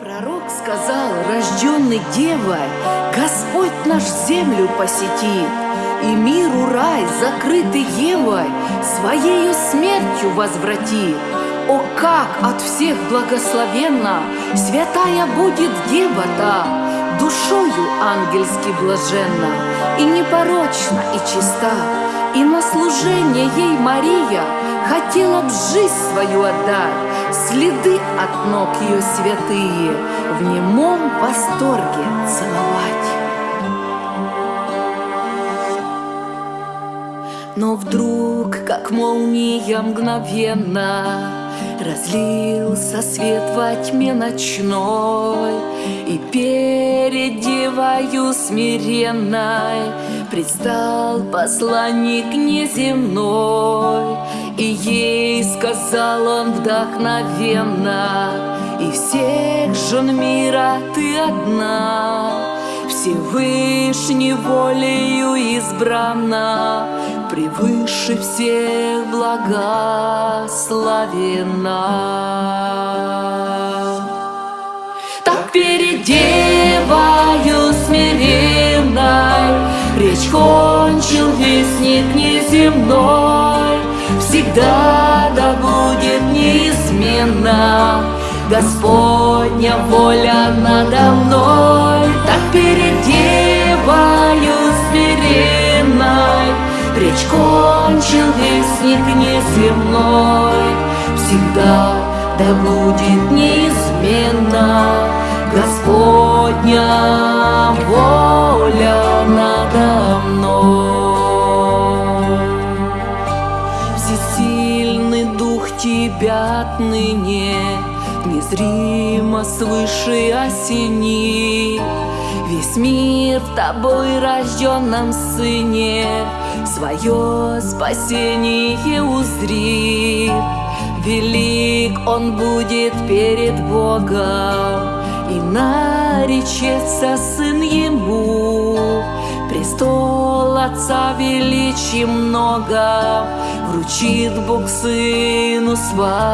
Пророк сказал, рожденный девой, Господь наш землю посетит, И миру рай, закрытый Евой, Своею смертью возвратит. О, как от всех благословенна Святая будет дева-то, Душою ангельски блаженна, И непорочна, и чиста, И на служение ей Мария Хотела б жизнь свою отдать, Следы от ног ее святые В немом восторге целовать. Но вдруг, как молния мгновенно, Разлился свет во тьме ночной, И перед девою смиренной Предстал посланник неземной, И ей сказал он вдохновенно, И всех жен мира ты одна, Всевышней волею избрана, Превыше всех благословена. Кончил вестник неземной Всегда да будет неизменно. Господня воля надо мной Так перед девою смиренной. Речь кончил вестник неземной Всегда да будет неизменно. Господня воля тебя отныне Незримо свыше осени Весь мир в тобой рожденном сыне Свое спасение узри. Велик он будет перед Богом И наречется сын Отца величием много Вручит Бог Сыну своему.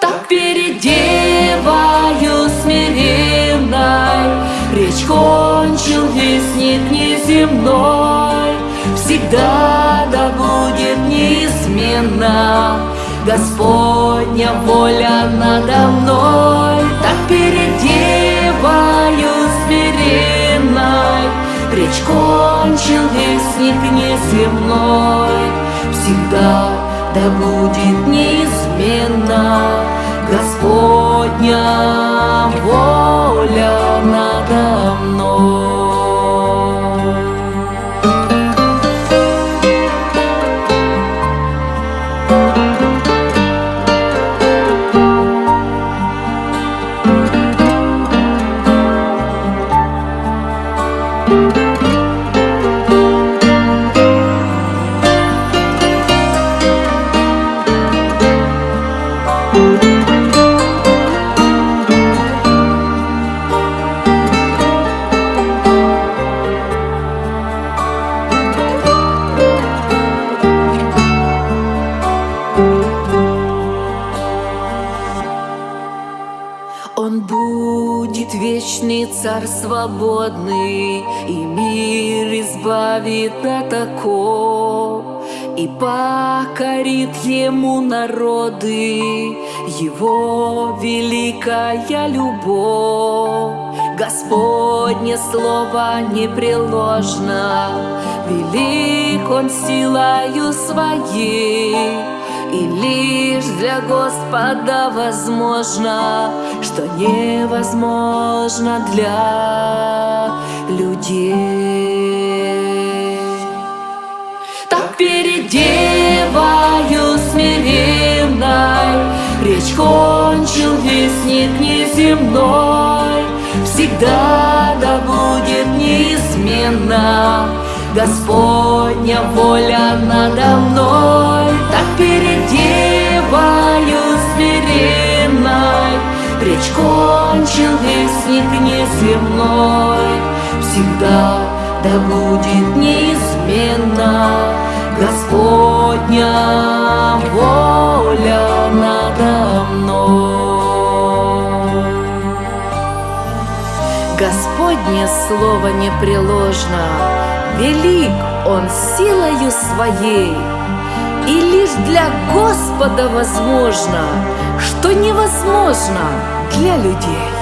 Так перед девою смиренной Речь кончил вестник неземной. Всегда да будет неизменно Господня воля надо мной. Так перед вестник неземной Всегда да будет неизменно вечный царь свободный, И мир избавит от оков, И покорит ему народы, Его великая любовь. Господне слово непреложно, Велик он силою своей, и лишь для Господа возможно, что невозможно для людей. Так перед девою смиренной Речь кончил вестник неземной Всегда да будет неизменно Господня воля надо мной Так перед девою смиренной Речь кончил вестник неземной Всегда да будет неизменно Господня воля предо мной. Господне слово непреложно, Велик Он силою своей, И лишь для Господа возможно, Что невозможно для людей.